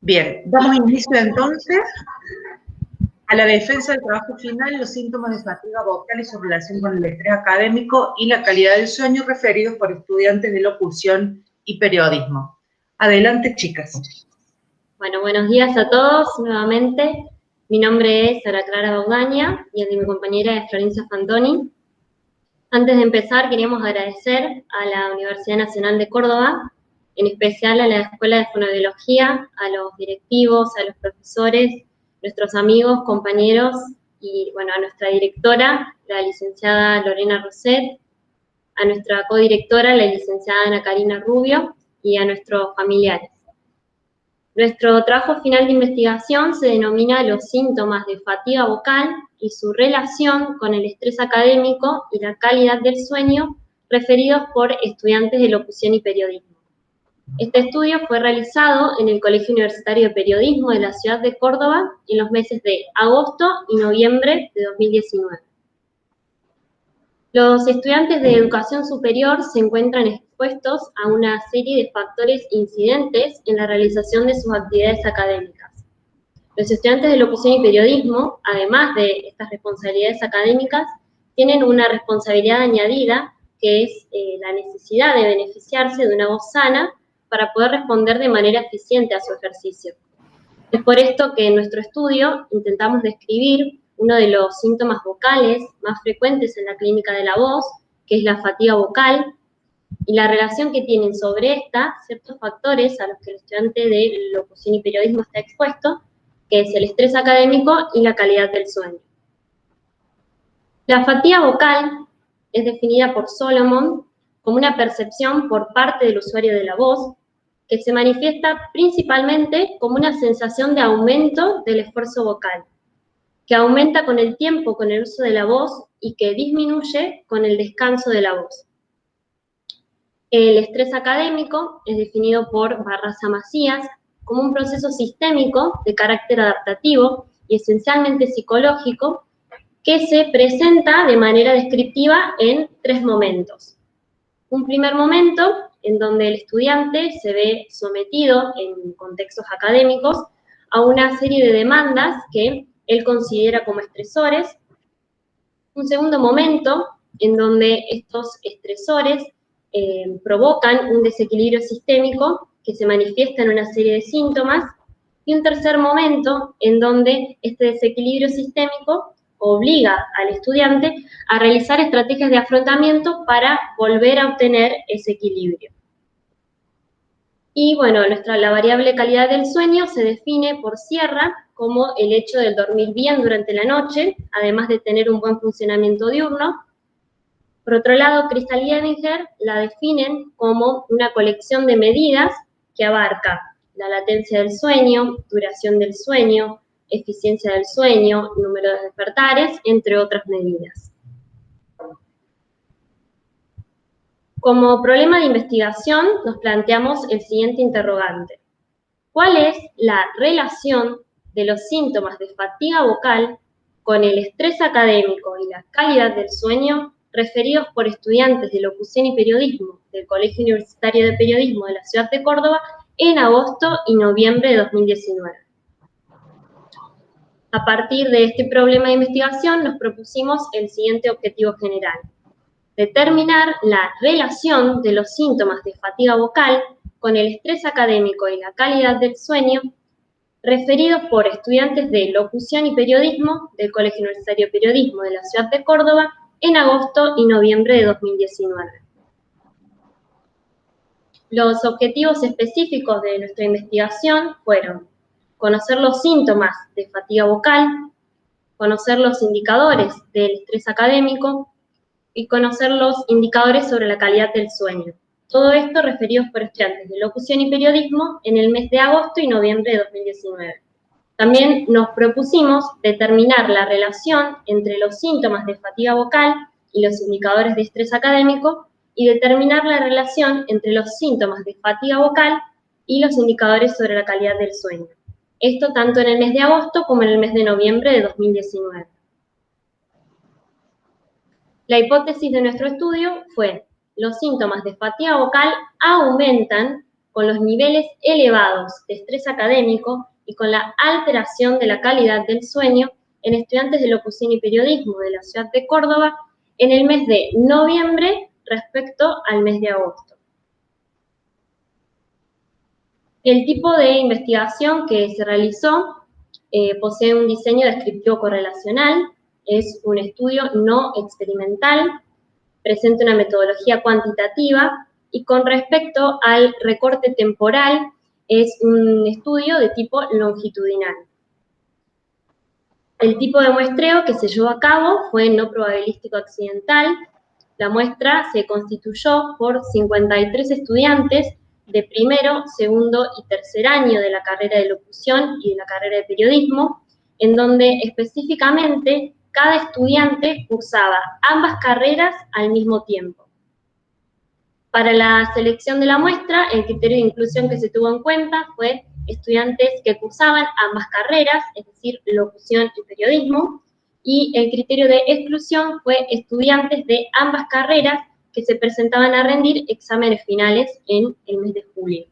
Bien, damos inicio entonces a la defensa del trabajo final, los síntomas de fatiga vocal y su relación con el estrés académico y la calidad del sueño referidos por estudiantes de locución y periodismo. Adelante, chicas. Bueno, buenos días a todos nuevamente. Mi nombre es Sara Clara Baudaña y el de mi compañera es Florencia Fantoni. Antes de empezar, queríamos agradecer a la Universidad Nacional de Córdoba, en especial a la Escuela de Fonobiología, a los directivos, a los profesores, nuestros amigos, compañeros y, bueno, a nuestra directora, la licenciada Lorena Roset, a nuestra codirectora, la licenciada Ana Karina Rubio, y a nuestros familiares. Nuestro trabajo final de investigación se denomina los síntomas de fatiga vocal y su relación con el estrés académico y la calidad del sueño referidos por estudiantes de locución y periodismo. Este estudio fue realizado en el Colegio Universitario de Periodismo de la ciudad de Córdoba en los meses de agosto y noviembre de 2019. Los estudiantes de educación superior se encuentran expuestos a una serie de factores incidentes en la realización de sus actividades académicas. Los estudiantes de locución y periodismo, además de estas responsabilidades académicas, tienen una responsabilidad añadida que es eh, la necesidad de beneficiarse de una voz sana para poder responder de manera eficiente a su ejercicio. Es por esto que en nuestro estudio intentamos describir uno de los síntomas vocales más frecuentes en la clínica de la voz, que es la fatiga vocal, y la relación que tienen sobre esta ciertos factores a los que el estudiante de locución y periodismo está expuesto, que es el estrés académico y la calidad del sueño. La fatiga vocal es definida por Solomon como una percepción por parte del usuario de la voz que se manifiesta principalmente como una sensación de aumento del esfuerzo vocal, que aumenta con el tiempo con el uso de la voz y que disminuye con el descanso de la voz. El estrés académico es definido por Barraza Macías como un proceso sistémico de carácter adaptativo y esencialmente psicológico que se presenta de manera descriptiva en tres momentos. Un primer momento en donde el estudiante se ve sometido en contextos académicos a una serie de demandas que él considera como estresores. Un segundo momento en donde estos estresores eh, provocan un desequilibrio sistémico que se manifiesta en una serie de síntomas. Y un tercer momento en donde este desequilibrio sistémico obliga al estudiante a realizar estrategias de afrontamiento para volver a obtener ese equilibrio. Y bueno, nuestra, la variable calidad del sueño se define por Sierra como el hecho de dormir bien durante la noche, además de tener un buen funcionamiento diurno. Por otro lado, Crystal Yeninger la definen como una colección de medidas que abarca la latencia del sueño, duración del sueño, eficiencia del sueño, número de despertares, entre otras medidas. Como problema de investigación nos planteamos el siguiente interrogante. ¿Cuál es la relación de los síntomas de fatiga vocal con el estrés académico y la calidad del sueño referidos por estudiantes de locución y periodismo del Colegio Universitario de Periodismo de la Ciudad de Córdoba en agosto y noviembre de 2019. A partir de este problema de investigación nos propusimos el siguiente objetivo general. Determinar la relación de los síntomas de fatiga vocal con el estrés académico y la calidad del sueño referidos por estudiantes de locución y periodismo del Colegio Universitario de Periodismo de la Ciudad de Córdoba en agosto y noviembre de 2019. Los objetivos específicos de nuestra investigación fueron conocer los síntomas de fatiga vocal, conocer los indicadores del estrés académico y conocer los indicadores sobre la calidad del sueño. Todo esto referidos por estudiantes de locución y periodismo en el mes de agosto y noviembre de 2019. También nos propusimos determinar la relación entre los síntomas de fatiga vocal y los indicadores de estrés académico y determinar la relación entre los síntomas de fatiga vocal y los indicadores sobre la calidad del sueño. Esto tanto en el mes de agosto como en el mes de noviembre de 2019. La hipótesis de nuestro estudio fue los síntomas de fatiga vocal aumentan con los niveles elevados de estrés académico y con la alteración de la calidad del sueño en estudiantes de locución y periodismo de la ciudad de Córdoba en el mes de noviembre respecto al mes de agosto. El tipo de investigación que se realizó eh, posee un diseño descriptivo correlacional, es un estudio no experimental, presenta una metodología cuantitativa y con respecto al recorte temporal es un estudio de tipo longitudinal. El tipo de muestreo que se llevó a cabo fue no probabilístico accidental. La muestra se constituyó por 53 estudiantes de primero, segundo y tercer año de la carrera de locución y de la carrera de periodismo, en donde específicamente cada estudiante cursaba ambas carreras al mismo tiempo. Para la selección de la muestra, el criterio de inclusión que se tuvo en cuenta fue estudiantes que cursaban ambas carreras, es decir, locución y periodismo, y el criterio de exclusión fue estudiantes de ambas carreras que se presentaban a rendir exámenes finales en el mes de julio.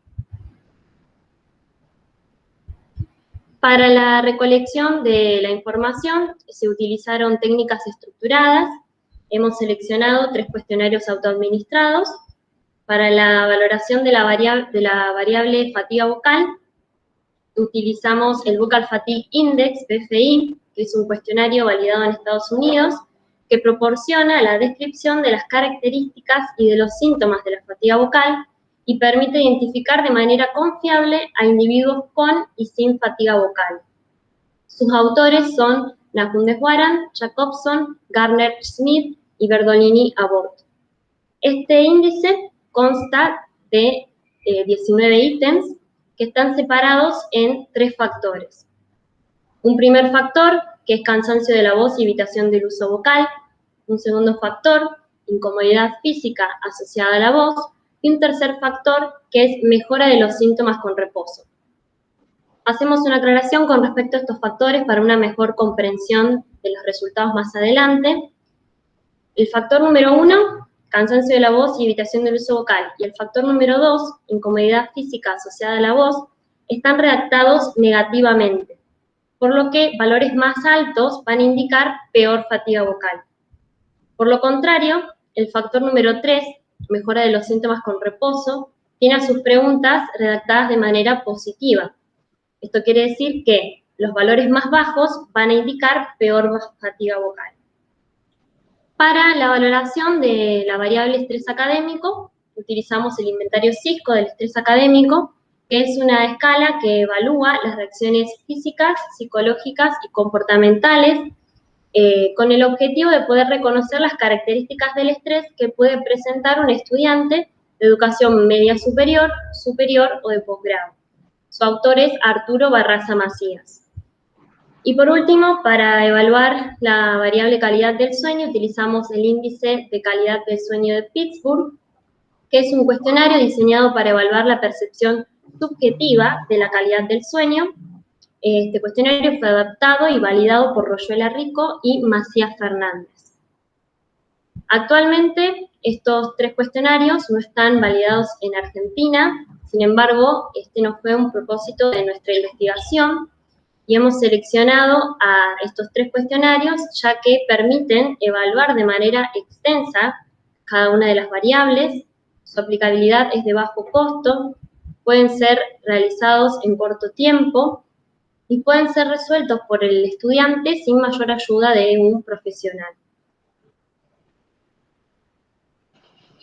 Para la recolección de la información se utilizaron técnicas estructuradas. Hemos seleccionado tres cuestionarios autoadministrados. Para la valoración de la, variable, de la variable fatiga vocal, utilizamos el Vocal Fatigue Index, BFI, que es un cuestionario validado en Estados Unidos, que proporciona la descripción de las características y de los síntomas de la fatiga vocal y permite identificar de manera confiable a individuos con y sin fatiga vocal. Sus autores son Nakunde Waran, Jacobson, Garner Smith y Berdolini Abort. Este índice consta de 19 eh, ítems que están separados en tres factores. Un primer factor, que es cansancio de la voz y evitación del uso vocal, un segundo factor, incomodidad física asociada a la voz, y un tercer factor, que es mejora de los síntomas con reposo. Hacemos una aclaración con respecto a estos factores para una mejor comprensión de los resultados más adelante. El factor número uno, cansancio de la voz y evitación del uso vocal, y el factor número dos, incomodidad física asociada a la voz, están redactados negativamente, por lo que valores más altos van a indicar peor fatiga vocal. Por lo contrario, el factor número 3, mejora de los síntomas con reposo, tiene a sus preguntas redactadas de manera positiva. Esto quiere decir que los valores más bajos van a indicar peor fatiga vocal. Para la valoración de la variable estrés académico, utilizamos el inventario CISCO del estrés académico, que es una escala que evalúa las reacciones físicas, psicológicas y comportamentales eh, con el objetivo de poder reconocer las características del estrés que puede presentar un estudiante de educación media superior, superior o de posgrado. Su autor es Arturo Barraza Macías. Y por último, para evaluar la variable calidad del sueño, utilizamos el índice de calidad del sueño de Pittsburgh, que es un cuestionario diseñado para evaluar la percepción subjetiva de la calidad del sueño este cuestionario fue adaptado y validado por Royuela Rico y Macías Fernández. Actualmente, estos tres cuestionarios no están validados en Argentina, sin embargo, este no fue un propósito de nuestra investigación y hemos seleccionado a estos tres cuestionarios ya que permiten evaluar de manera extensa cada una de las variables, su aplicabilidad es de bajo costo, pueden ser realizados en corto tiempo y pueden ser resueltos por el estudiante sin mayor ayuda de un profesional.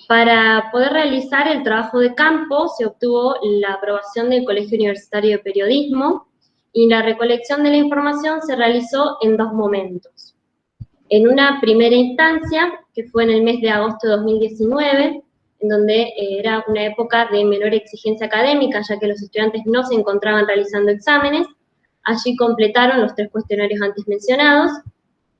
Para poder realizar el trabajo de campo se obtuvo la aprobación del Colegio Universitario de Periodismo y la recolección de la información se realizó en dos momentos. En una primera instancia, que fue en el mes de agosto de 2019, en donde eh, era una época de menor exigencia académica, ya que los estudiantes no se encontraban realizando exámenes, Allí completaron los tres cuestionarios antes mencionados.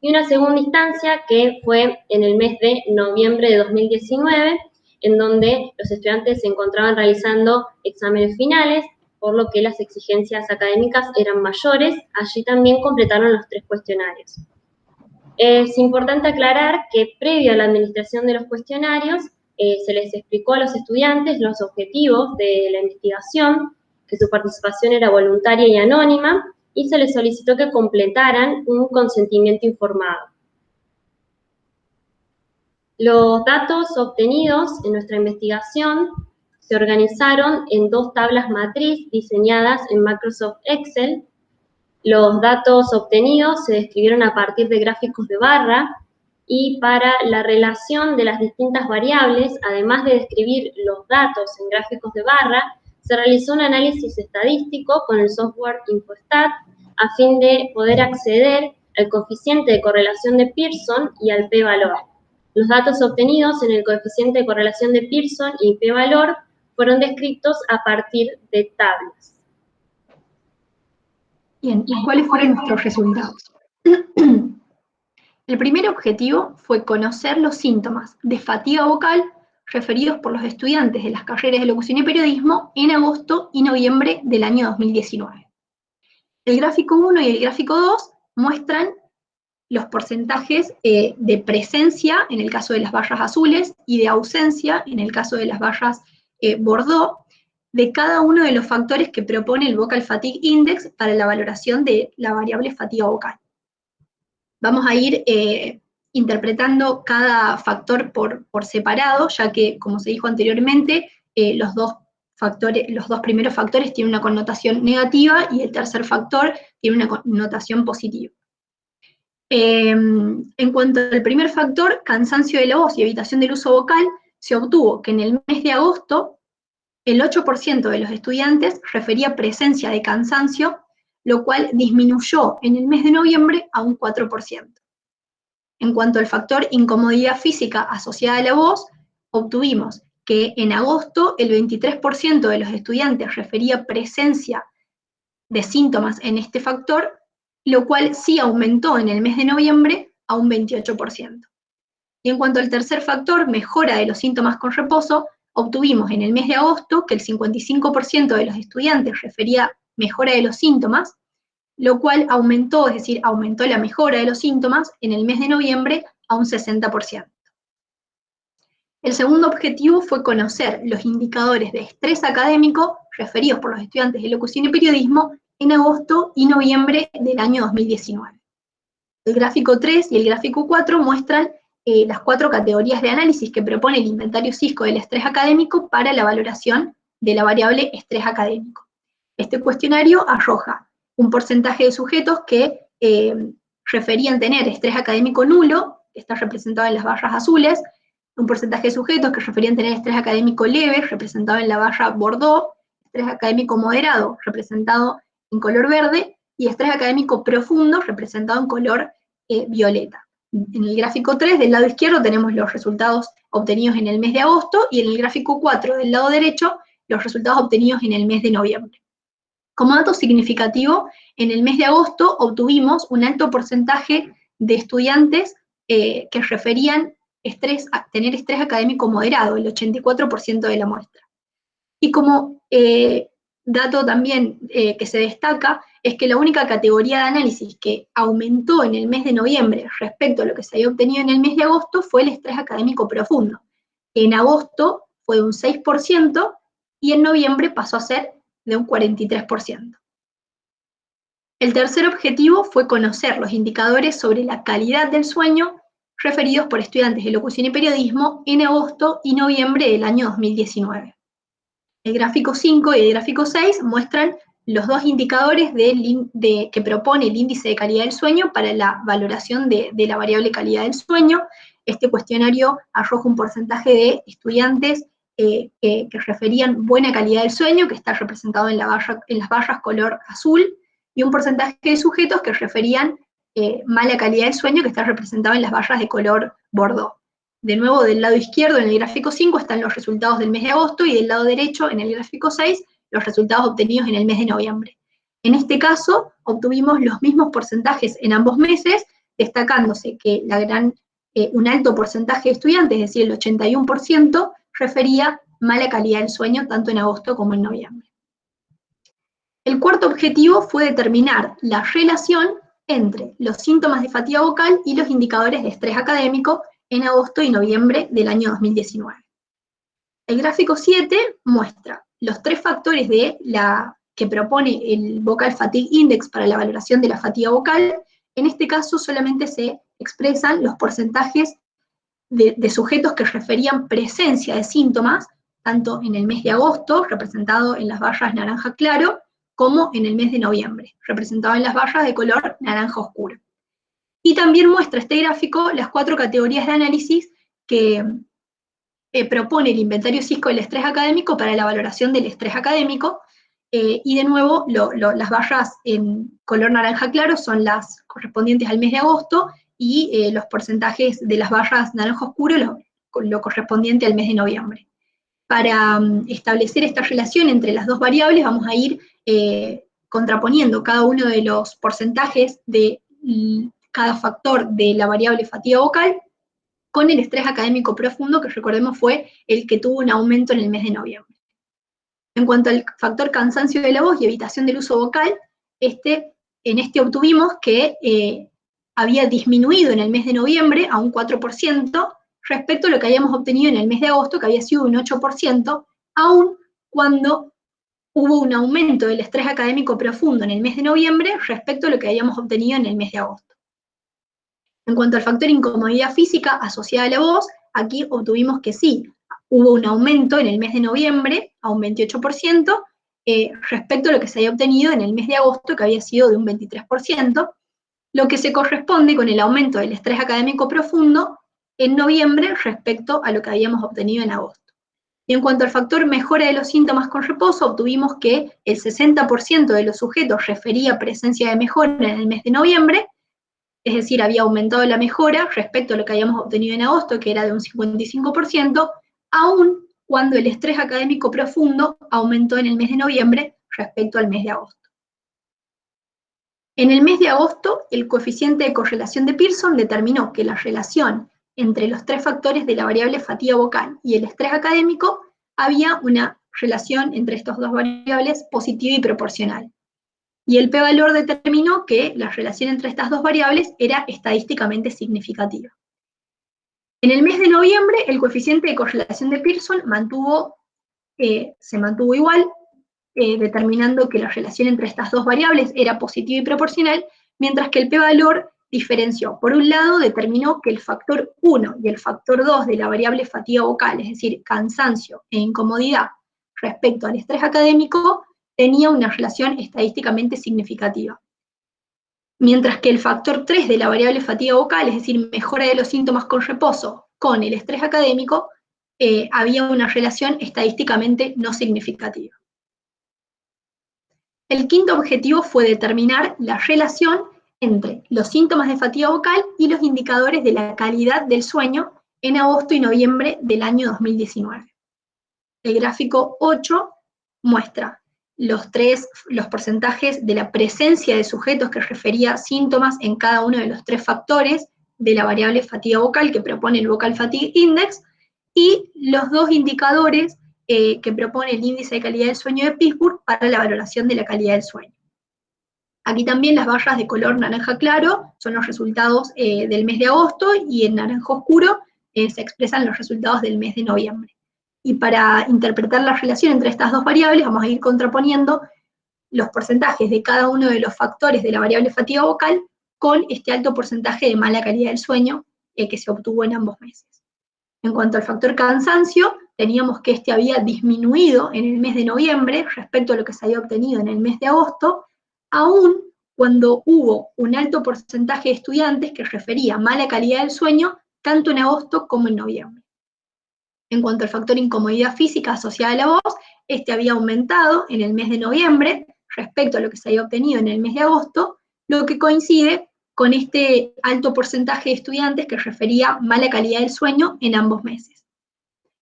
Y una segunda instancia que fue en el mes de noviembre de 2019, en donde los estudiantes se encontraban realizando exámenes finales, por lo que las exigencias académicas eran mayores. Allí también completaron los tres cuestionarios. Es importante aclarar que previo a la administración de los cuestionarios, eh, se les explicó a los estudiantes los objetivos de la investigación, que su participación era voluntaria y anónima, y se les solicitó que completaran un consentimiento informado. Los datos obtenidos en nuestra investigación se organizaron en dos tablas matriz diseñadas en Microsoft Excel. Los datos obtenidos se describieron a partir de gráficos de barra y para la relación de las distintas variables, además de describir los datos en gráficos de barra, se realizó un análisis estadístico con el software InfoStat a fin de poder acceder al coeficiente de correlación de Pearson y al p-valor. Los datos obtenidos en el coeficiente de correlación de Pearson y p-valor fueron descritos a partir de tablas. Bien, ¿y cuáles fueron nuestros resultados? El primer objetivo fue conocer los síntomas de fatiga vocal referidos por los estudiantes de las carreras de locución y periodismo en agosto y noviembre del año 2019. El gráfico 1 y el gráfico 2 muestran los porcentajes eh, de presencia en el caso de las barras azules y de ausencia en el caso de las barras eh, bordeaux de cada uno de los factores que propone el Vocal Fatigue Index para la valoración de la variable fatiga vocal. Vamos a ir eh, interpretando cada factor por, separado, ya que, como se dijo anteriormente, eh, los, dos factores, los dos primeros factores tienen una connotación negativa y el tercer factor tiene una connotación positiva. Em, en cuanto al primer factor, cansancio de la voz y evitación del uso vocal, se obtuvo que en el mes de agosto el 8% de los estudiantes refería presencia de cansancio lo cual disminuyó en el mes de noviembre a un 4%. En cuanto al factor incomodidad física asociada a la voz, obtuvimos que en agosto el 23% de los estudiantes refería presencia de síntomas en este factor, lo cual sí aumentó en el mes de noviembre a un 28%. Y en cuanto al tercer factor, mejora de los síntomas con reposo, obtuvimos en el mes de agosto que el 55% de los estudiantes refería mejora de los síntomas, lo cual aumentó, es decir, aumentó la mejora de los síntomas en el mes de noviembre a un 60%. El segundo objetivo fue conocer los indicadores de estrés académico referidos por los estudiantes de locución y periodismo en agosto y noviembre del año 2019. El gráfico 3 y el gráfico 4 muestran eh, las cuatro categorías de análisis que propone el inventario CISCO del estrés académico para la valoración de la variable estrés académico. Este cuestionario arroja un porcentaje de sujetos que eh, referían tener estrés académico nulo, está representado en las barras azules, un porcentaje de sujetos que referían tener estrés académico leve, representado en la barra bordeaux, estrés académico moderado, representado en color verde, y estrés académico profundo, representado en color eh, violeta. En el gráfico 3 del lado izquierdo tenemos los resultados obtenidos en el mes de agosto, y en el gráfico 4 del lado derecho los resultados obtenidos en el mes de noviembre. Como dato significativo, en el mes de agosto obtuvimos un alto porcentaje de estudiantes eh, que referían estrés, tener estrés académico moderado, el 84% de la muestra. Y como eh, dato también eh, que se destaca, es que la única categoría de análisis que aumentó en el mes de noviembre respecto a lo que se había obtenido en el mes de agosto fue el estrés académico profundo. En agosto fue un 6% y en noviembre pasó a ser de un 43%. El tercer objetivo fue conocer los indicadores sobre la calidad del sueño referidos por estudiantes de locución y periodismo en agosto y noviembre del año 2019. El gráfico 5 y el gráfico 6 muestran los dos indicadores que propone el índice de calidad del sueño para la valoración de, de la variable calidad del sueño. Este cuestionario arroja un porcentaje de estudiantes que, referían buena calidad del sueño, que está representado en, la en las barras color azul, y un porcentaje de sujetos que referían eh, mala calidad del sueño, que está representado en las barras de color bordeaux. De nuevo, del lado izquierdo, en el gráfico 5, están los resultados del mes de agosto, y del lado derecho, en el gráfico 6, los resultados obtenidos en el mes de noviembre. En este caso, obtuvimos los mismos porcentajes en ambos meses, destacándose que eh, un alto porcentaje de estudiantes, es decir, el 81%, refería mala calidad del sueño tanto en agosto como en noviembre. El cuarto objetivo fue determinar la relación entre los síntomas de fatiga vocal y los indicadores de estrés académico en agosto y noviembre del año 2019. El gráfico 7 muestra los tres factores de la, que propone el Vocal Fatigue Index para la valoración de la fatiga vocal. En este caso solamente se expresan los porcentajes de, sujetos que referían presencia de síntomas, tanto en el mes de agosto, representado en las barras naranja claro, como en el mes de noviembre, representado en las barras de color naranja oscuro. Y también muestra este gráfico las cuatro categorías de análisis que eh, propone el inventario CISCO del estrés académico para la valoración del estrés académico, eh, y de nuevo las barras en color naranja claro son las correspondientes al mes de agosto, y eh, los porcentajes de las barras naranja oscuro lo, lo correspondiente al mes de noviembre. Para mm, establecer esta relación entre las dos variables vamos a ir contraponiendo cada uno de los porcentajes de mm, cada factor de la variable fatiga vocal con el estrés académico profundo, que recordemos fue el que tuvo un aumento en el mes de noviembre. En cuanto al factor cansancio de la voz y evitación del uso vocal, este, en este obtuvimos que eh, había disminuido en el mes de noviembre a un 4% respecto a lo que habíamos obtenido en el mes de agosto, que había sido un 8%, aún cuando hubo un aumento del estrés académico profundo en el mes de noviembre respecto a lo que habíamos obtenido en el mes de agosto. En cuanto al factor incomodidad física asociada a la voz, aquí obtuvimos que sí, hubo un aumento en el mes de noviembre a un 28% eh, respecto a lo que se había obtenido en el mes de agosto, que había sido de un 23%, lo que se corresponde con el aumento del estrés académico profundo en noviembre respecto a lo que habíamos obtenido en agosto. Y en cuanto al factor mejora de los síntomas con reposo, obtuvimos que el 60% de los sujetos refería presencia de mejora en el mes de noviembre es decir, había aumentado la mejora respecto a lo que habíamos obtenido en agosto, que era de un 55%, aún cuando el estrés académico profundo aumentó en el mes de noviembre respecto al mes de agosto. En el mes de agosto, el coeficiente de correlación de Pearson determinó que la relación entre los tres factores de la variable fatiga vocal y el estrés académico había una relación entre estas dos variables positiva y proporcional y el p-valor determinó que la relación entre estas dos variables era estadísticamente significativa. En el mes de noviembre, el coeficiente de correlación de Pearson mantuvo, eh, se mantuvo igual, eh, determinando que la relación entre estas dos variables era positiva y proporcional, mientras que el p-valor diferenció. Por un lado, determinó que el factor 1 y el factor 2 de la variable fatiga vocal, es decir, cansancio e incomodidad respecto al estrés académico, tenía una relación estadísticamente significativa. Mientras que el factor 3 de la variable fatiga vocal, es decir, mejora de los síntomas con reposo, con el estrés académico, eh, había una relación estadísticamente no significativa. El quinto objetivo fue determinar la relación entre los síntomas de fatiga vocal y los indicadores de la calidad del sueño en agosto y noviembre del año 2019. El gráfico 8 muestra los tres, los porcentajes de la presencia de sujetos que refería síntomas en cada uno de los tres factores de la variable fatiga vocal que propone el Vocal Fatigue Index, y los dos indicadores eh, que propone el índice de calidad del sueño de Pittsburgh para la valoración de la calidad del sueño. Aquí también las barras de color naranja claro son los resultados eh, del mes de agosto y en naranja oscuro eh, se expresan los resultados del mes de noviembre. Y para interpretar la relación entre estas dos variables vamos a ir contraponiendo los porcentajes de cada uno de los factores de la variable fatiga vocal con este alto porcentaje de mala calidad del sueño que se obtuvo en ambos meses. En cuanto al factor cansancio, teníamos que este había disminuido en el mes de noviembre respecto a lo que se había obtenido en el mes de agosto, aún cuando hubo un alto porcentaje de estudiantes que refería mala calidad del sueño tanto en agosto como en noviembre. En cuanto al factor incomodidad física asociada a la voz, este había aumentado en el mes de noviembre respecto a lo que se había obtenido en el mes de agosto, lo que coincide con este alto porcentaje de estudiantes que refería mala calidad del sueño en ambos meses.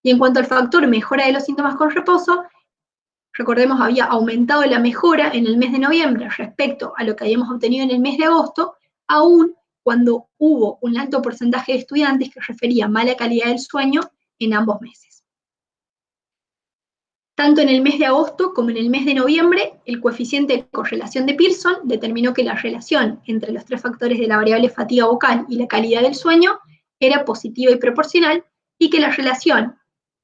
Y en cuanto al factor mejora de los síntomas con reposo, recordemos había aumentado la mejora en el mes de noviembre respecto a lo que habíamos obtenido en el mes de agosto, aún cuando hubo un alto porcentaje de estudiantes que refería mala calidad del sueño en ambos meses. Tanto en el mes de agosto como en el mes de noviembre, el coeficiente de correlación de Pearson determinó que la relación entre los tres factores de la variable fatiga vocal y la calidad del sueño era positiva y proporcional, y que la relación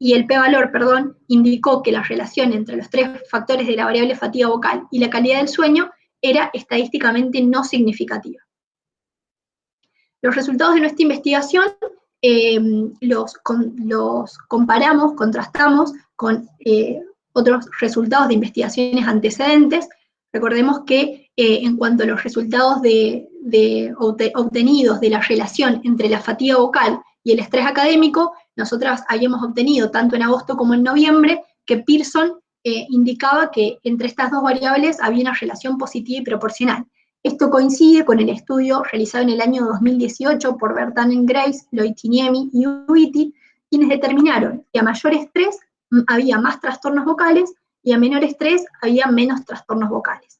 y el p-valor, perdón, indicó que la relación entre los tres factores de la variable fatiga vocal y la calidad del sueño era estadísticamente no significativa. Los resultados de nuestra investigación eh, los, los, comparamos, contrastamos con eh, otros resultados de investigaciones antecedentes. Recordemos que eh, en cuanto a los resultados de, obtenidos de la relación entre la fatiga vocal y el estrés académico, nosotras habíamos obtenido, tanto en agosto como en noviembre, que Pearson eh, indicaba que entre estas dos variables había una relación positiva y proporcional. Esto coincide con el estudio realizado en el año 2018 por Bertanen Grace, Loitiniemi y Uiti, quienes determinaron que a mayor estrés había más trastornos vocales y a menor estrés había menos trastornos vocales.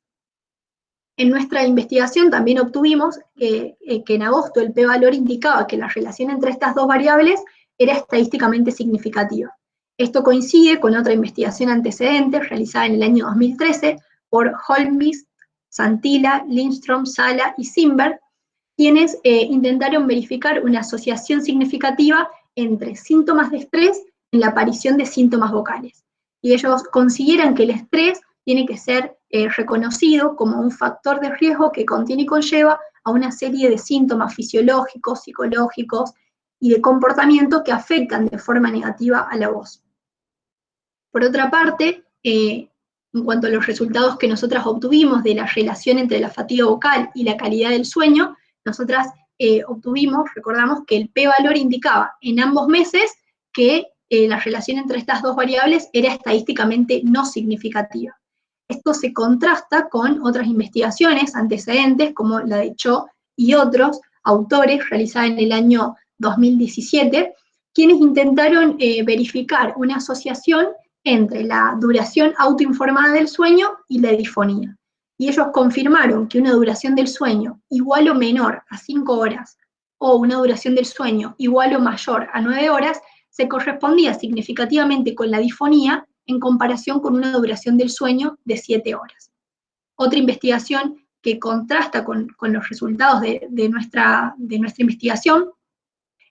En nuestra investigación también obtuvimos que, eh, que en agosto el p-valor indicaba que la relación entre estas dos variables era estadísticamente significativa. Esto coincide con otra investigación antecedente realizada en el año 2013 por Holmquist, Santila, Lindstrom, Sala y Simber, quienes eh, intentaron verificar una asociación significativa entre síntomas de estrés en la aparición de síntomas vocales. Y ellos consideran que el estrés tiene que ser eh, reconocido como un factor de riesgo que contiene y conlleva a una serie de síntomas fisiológicos, psicológicos y de comportamiento que afectan de forma negativa a la voz. Por otra parte, eh, en cuanto a los resultados que nosotras obtuvimos de la relación entre la fatiga vocal y la calidad del sueño, nosotras eh, obtuvimos, recordamos que el p-valor indicaba en ambos meses que eh, la relación entre estas dos variables era estadísticamente no significativa. Esto se contrasta con otras investigaciones antecedentes, como la de Cho y otros autores, realizada en el año 2017, quienes intentaron eh, verificar una asociación entre la duración autoinformada del sueño y la difonía. Y ellos confirmaron que una duración del sueño igual o menor a 5 horas o una duración del sueño igual o mayor a 9 horas se correspondía significativamente con la difonía en comparación con una duración del sueño de 7 horas. Otra investigación que contrasta con, los resultados de, nuestra, de nuestra investigación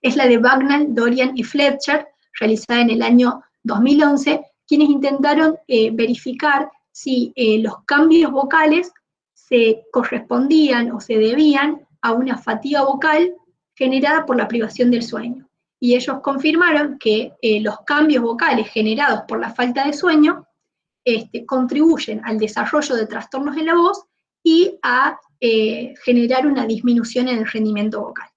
es la de Bagnall, Dorian y Fletcher, realizada en el año 2011, quienes intentaron eh, verificar si eh, los cambios vocales se correspondían o se debían a una fatiga vocal generada por la privación del sueño. Y ellos confirmaron que eh, los cambios vocales generados por la falta de sueño este, contribuyen al desarrollo de trastornos en la voz y a generar una disminución en el rendimiento vocal.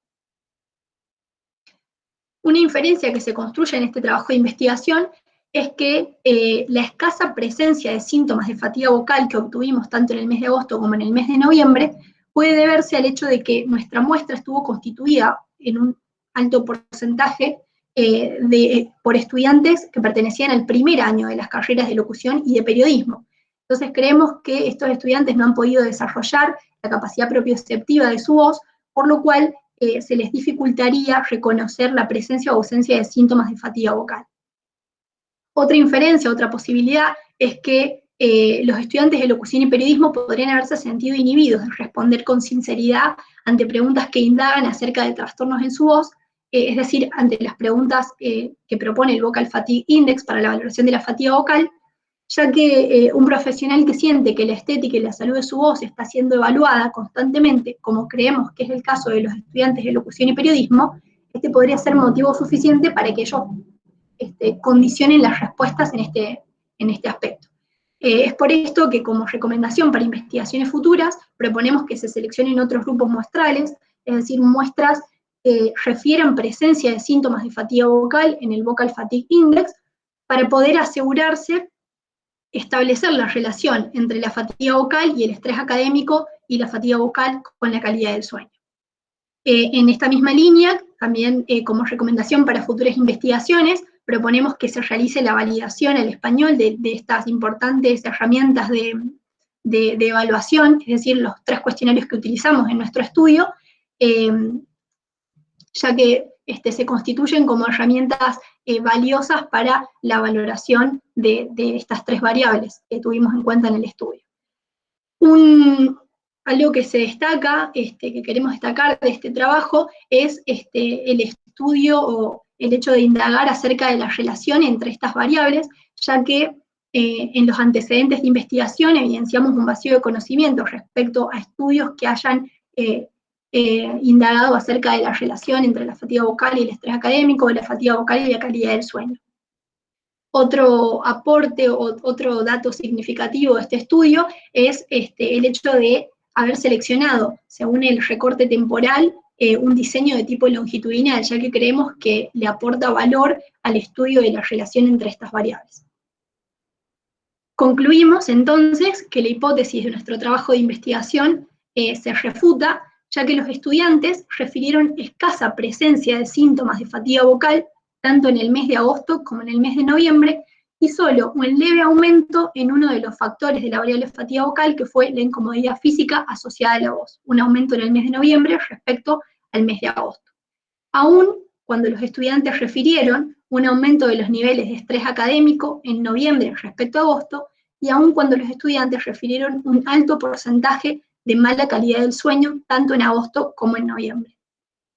Una inferencia que se construye en este trabajo de investigación es que eh, la escasa presencia de síntomas de fatiga vocal que obtuvimos tanto en el mes de agosto como en el mes de noviembre puede deberse al hecho de que nuestra muestra estuvo constituida en un alto porcentaje eh, de, por estudiantes que pertenecían al primer año de las carreras de locución y de periodismo. Entonces creemos que estos estudiantes no han podido desarrollar la capacidad propioceptiva de su voz, por lo cual eh, se les dificultaría reconocer la presencia o ausencia de síntomas de fatiga vocal. Otra inferencia, otra posibilidad, es que eh, los estudiantes de locución y periodismo podrían haberse sentido inhibidos de responder con sinceridad ante preguntas que indagan acerca de trastornos en su voz, eh, es decir, ante las preguntas que propone el Vocal Fatigue Index para la valoración de la fatiga vocal, ya que un profesional que siente que la estética y la salud de su voz está siendo evaluada constantemente, como creemos que es el caso de los estudiantes de locución y periodismo, este podría ser motivo suficiente para que ellos este, condicionen las respuestas en este, en este aspecto. Eh, es por esto que como recomendación para investigaciones futuras proponemos que se seleccionen otros grupos muestrales, es decir, muestras que refieran presencia de síntomas de fatiga vocal en el Vocal Fatigue Index para poder asegurarse establecer la relación entre la fatiga vocal y el estrés académico y la fatiga vocal con la calidad del sueño. Eh, en esta misma línea, también eh, como recomendación para futuras investigaciones, proponemos que se realice la validación al español de, estas importantes herramientas de, evaluación, es decir, los tres cuestionarios que utilizamos en nuestro estudio, eh, ya que este, se constituyen como herramientas eh, valiosas para la valoración de, estas tres variables que tuvimos en cuenta en el estudio. algo que se destaca, este, que queremos destacar de este trabajo, es este, el estudio o el hecho de indagar acerca de la relación entre estas variables, ya que eh, en los antecedentes de investigación evidenciamos un vacío de conocimiento respecto a estudios que hayan eh, eh, indagado acerca de la relación entre la fatiga vocal y el estrés académico, de la fatiga vocal y la calidad del sueño. Otro aporte o otro dato significativo de este estudio es este, el hecho de haber seleccionado, según el recorte temporal, un diseño de tipo longitudinal, ya que creemos que le aporta valor al estudio de la relación entre estas variables. Concluimos entonces que la hipótesis de nuestro trabajo de investigación eh, se refuta, ya que los estudiantes refirieron escasa presencia de síntomas de fatiga vocal, tanto en el mes de agosto como en el mes de noviembre, y solo un leve aumento en uno de los factores de la variable fatiga vocal, que fue la incomodidad física asociada a la voz, un aumento en el mes de noviembre respecto al mes de agosto. Aún cuando los estudiantes refirieron un aumento de los niveles de estrés académico en noviembre respecto a agosto, y aun cuando los estudiantes refirieron un alto porcentaje de mala calidad del sueño, tanto en agosto como en noviembre.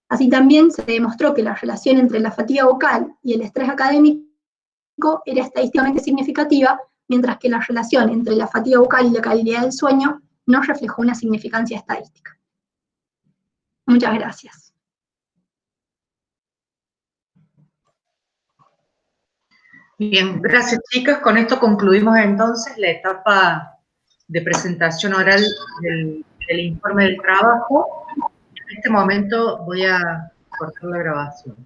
Así también se demostró que la relación entre la fatiga vocal y el estrés académico era estadísticamente significativa, mientras que la relación entre la fatiga vocal y la calidad del sueño no reflejó una significancia estadística. Muchas gracias. Bien, gracias chicas. Con esto concluimos entonces la etapa de presentación oral del, informe del trabajo. En este momento voy a cortar la grabación.